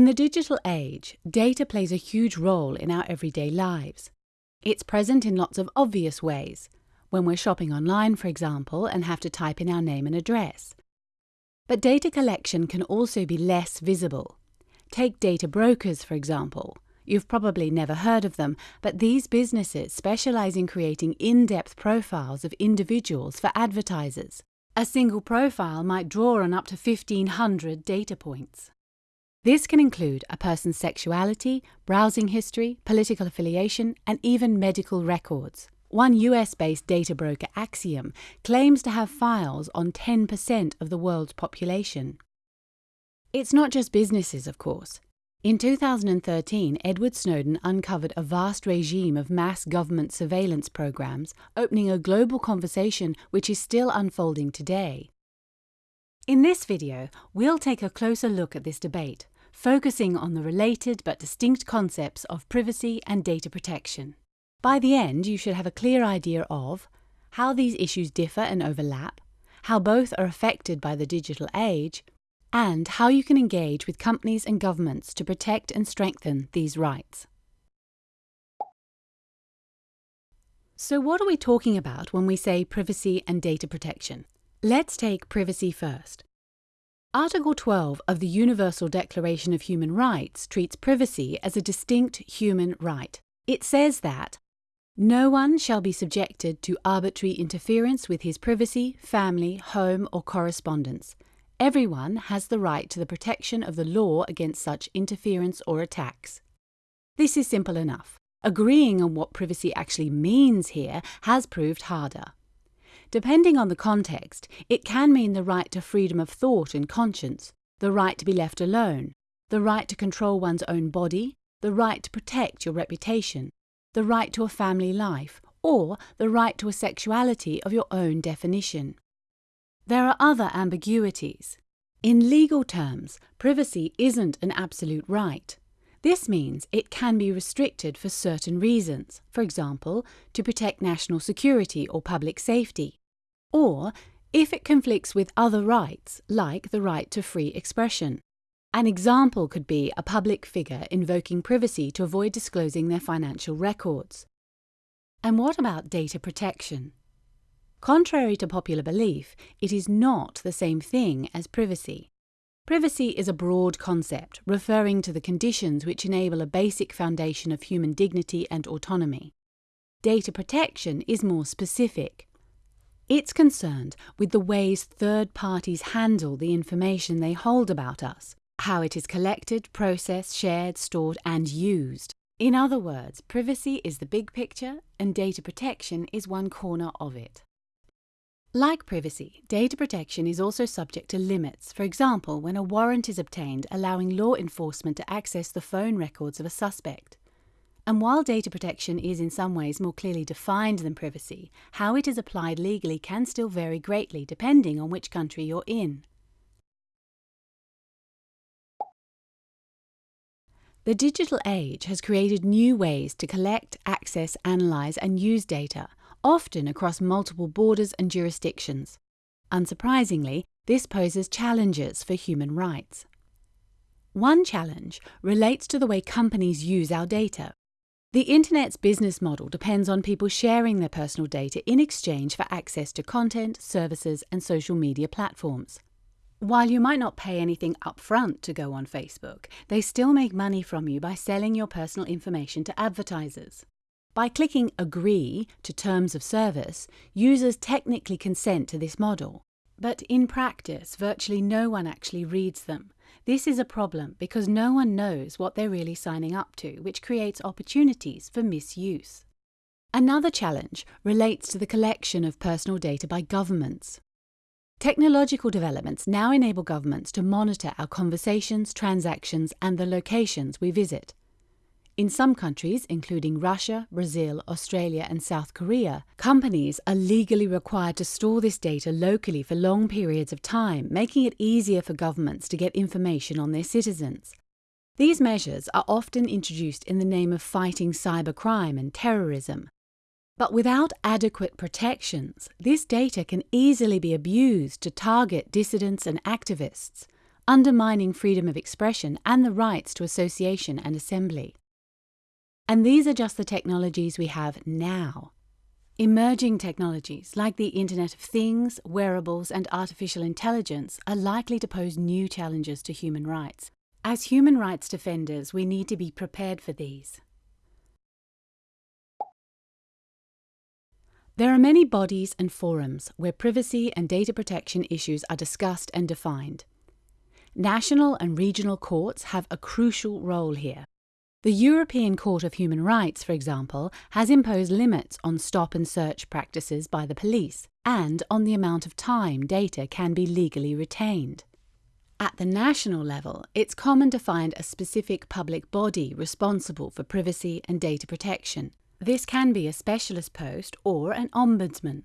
In the digital age, data plays a huge role in our everyday lives. It's present in lots of obvious ways, when we're shopping online, for example, and have to type in our name and address. But data collection can also be less visible. Take data brokers, for example. You've probably never heard of them, but these businesses specialize in creating in depth profiles of individuals for advertisers. A single profile might draw on up to 1,500 data points. This can include a person's sexuality, browsing history, political affiliation, and even medical records. One US based data broker, Acxiom, claims to have files on 10% of the world's population. It's not just businesses, of course. In 2013, Edward Snowden uncovered a vast regime of mass government surveillance programs, opening a global conversation which is still unfolding today. In this video, we'll take a closer look at this debate, focusing on the related but distinct concepts of privacy and data protection. By the end, you should have a clear idea of how these issues differ and overlap, how both are affected by the digital age, and how you can engage with companies and governments to protect and strengthen these rights. So what are we talking about when we say privacy and data protection? Let's take privacy first. Article 12 of the Universal Declaration of Human Rights treats privacy as a distinct human right. It says that no one shall be subjected to arbitrary interference with his privacy, family, home, or correspondence. Everyone has the right to the protection of the law against such interference or attacks. This is simple enough. Agreeing on what privacy actually means here has proved harder. Depending on the context, it can mean the right to freedom of thought and conscience, the right to be left alone, the right to control one's own body, the right to protect your reputation, the right to a family life, or the right to a sexuality of your own definition. There are other ambiguities. In legal terms, privacy isn't an absolute right. This means it can be restricted for certain reasons, for example, to protect national security or public safety or if it conflicts with other rights, like the right to free expression. An example could be a public figure invoking privacy to avoid disclosing their financial records. And what about data protection? Contrary to popular belief, it is not the same thing as privacy. Privacy is a broad concept referring to the conditions which enable a basic foundation of human dignity and autonomy. Data protection is more specific it's concerned with the ways third parties handle the information they hold about us, how it is collected, processed, shared, stored, and used. In other words, privacy is the big picture and data protection is one corner of it. Like privacy, data protection is also subject to limits, for example, when a warrant is obtained allowing law enforcement to access the phone records of a suspect. And while data protection is in some ways more clearly defined than privacy, how it is applied legally can still vary greatly depending on which country you're in. The digital age has created new ways to collect, access, analyse and use data, often across multiple borders and jurisdictions. Unsurprisingly, this poses challenges for human rights. One challenge relates to the way companies use our data. The Internet's business model depends on people sharing their personal data in exchange for access to content, services, and social media platforms. While you might not pay anything upfront to go on Facebook, they still make money from you by selling your personal information to advertisers. By clicking Agree to Terms of Service, users technically consent to this model. But in practice, virtually no one actually reads them, this is a problem because no one knows what they're really signing up to, which creates opportunities for misuse. Another challenge relates to the collection of personal data by governments. Technological developments now enable governments to monitor our conversations, transactions, and the locations we visit. In some countries, including Russia, Brazil, Australia, and South Korea, companies are legally required to store this data locally for long periods of time, making it easier for governments to get information on their citizens. These measures are often introduced in the name of fighting cybercrime and terrorism. But without adequate protections, this data can easily be abused to target dissidents and activists, undermining freedom of expression and the rights to association and assembly. And these are just the technologies we have now. Emerging technologies like the Internet of Things, wearables, and artificial intelligence are likely to pose new challenges to human rights. As human rights defenders, we need to be prepared for these. There are many bodies and forums where privacy and data protection issues are discussed and defined. National and regional courts have a crucial role here. The European Court of Human Rights, for example, has imposed limits on stop and search practices by the police and on the amount of time data can be legally retained. At the national level, it's common to find a specific public body responsible for privacy and data protection. This can be a specialist post or an ombudsman.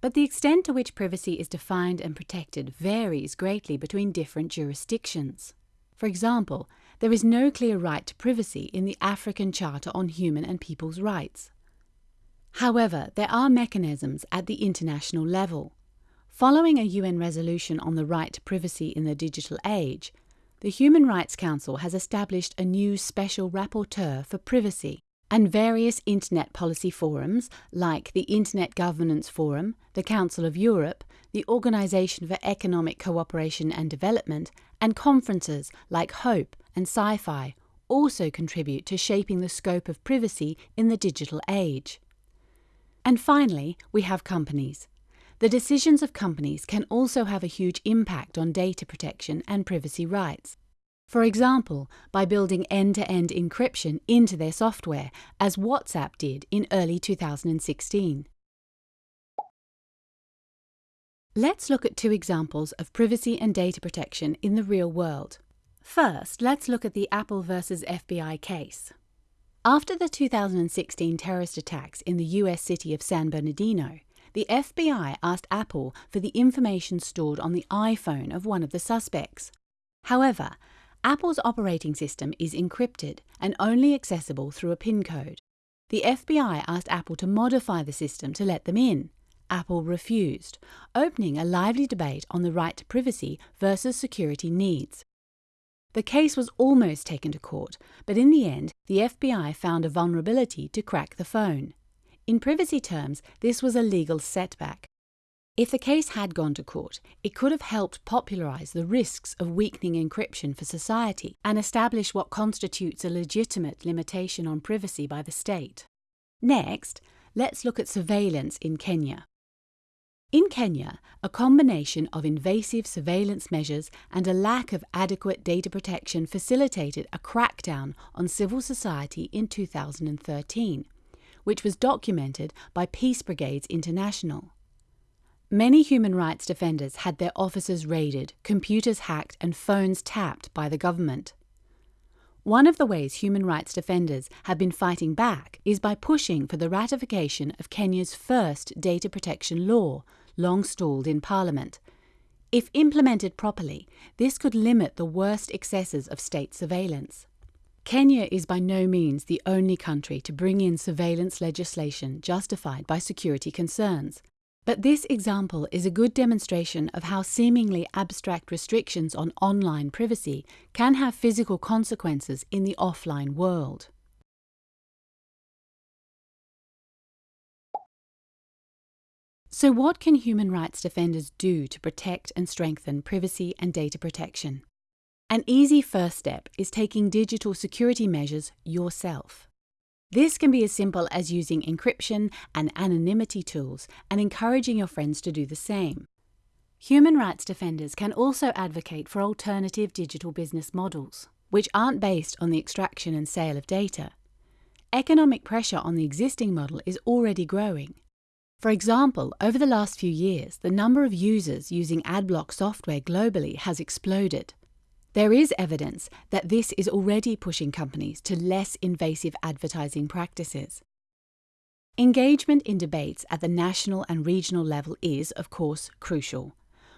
But the extent to which privacy is defined and protected varies greatly between different jurisdictions. For example, there is no clear right to privacy in the African Charter on Human and People's Rights. However, there are mechanisms at the international level. Following a UN resolution on the right to privacy in the digital age, the Human Rights Council has established a new special rapporteur for privacy and various Internet policy forums like the Internet Governance Forum, the Council of Europe, the Organization for Economic Cooperation and Development, and conferences like HOPE and SciFi also contribute to shaping the scope of privacy in the digital age. And finally, we have companies. The decisions of companies can also have a huge impact on data protection and privacy rights. For example, by building end-to-end encryption into their software, as WhatsApp did in early 2016. Let's look at two examples of privacy and data protection in the real world. First, let's look at the Apple versus FBI case. After the 2016 terrorist attacks in the US city of San Bernardino, the FBI asked Apple for the information stored on the iPhone of one of the suspects. However, Apple's operating system is encrypted and only accessible through a PIN code. The FBI asked Apple to modify the system to let them in. Apple refused, opening a lively debate on the right to privacy versus security needs. The case was almost taken to court, but in the end, the FBI found a vulnerability to crack the phone. In privacy terms, this was a legal setback. If the case had gone to court, it could have helped popularize the risks of weakening encryption for society and establish what constitutes a legitimate limitation on privacy by the state. Next, let's look at surveillance in Kenya. In Kenya, a combination of invasive surveillance measures and a lack of adequate data protection facilitated a crackdown on civil society in 2013, which was documented by Peace Brigades International. Many human rights defenders had their offices raided, computers hacked, and phones tapped by the government. One of the ways human rights defenders have been fighting back is by pushing for the ratification of Kenya's first data protection law, long stalled in Parliament. If implemented properly, this could limit the worst excesses of state surveillance. Kenya is by no means the only country to bring in surveillance legislation justified by security concerns. But this example is a good demonstration of how seemingly abstract restrictions on online privacy can have physical consequences in the offline world. So what can human rights defenders do to protect and strengthen privacy and data protection? An easy first step is taking digital security measures yourself. This can be as simple as using encryption and anonymity tools and encouraging your friends to do the same. Human rights defenders can also advocate for alternative digital business models, which aren't based on the extraction and sale of data. Economic pressure on the existing model is already growing. For example, over the last few years, the number of users using adblock software globally has exploded. There is evidence that this is already pushing companies to less invasive advertising practices. Engagement in debates at the national and regional level is, of course, crucial.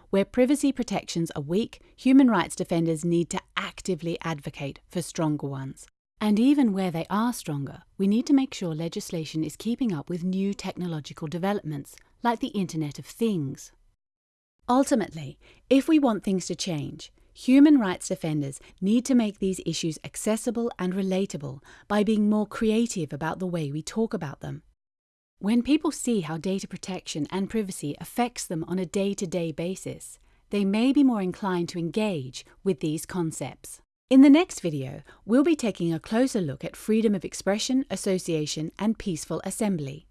Where privacy protections are weak, human rights defenders need to actively advocate for stronger ones. And even where they are stronger, we need to make sure legislation is keeping up with new technological developments, like the Internet of Things. Ultimately, if we want things to change, Human rights defenders need to make these issues accessible and relatable by being more creative about the way we talk about them. When people see how data protection and privacy affects them on a day to day basis, they may be more inclined to engage with these concepts. In the next video, we'll be taking a closer look at freedom of expression, association and peaceful assembly.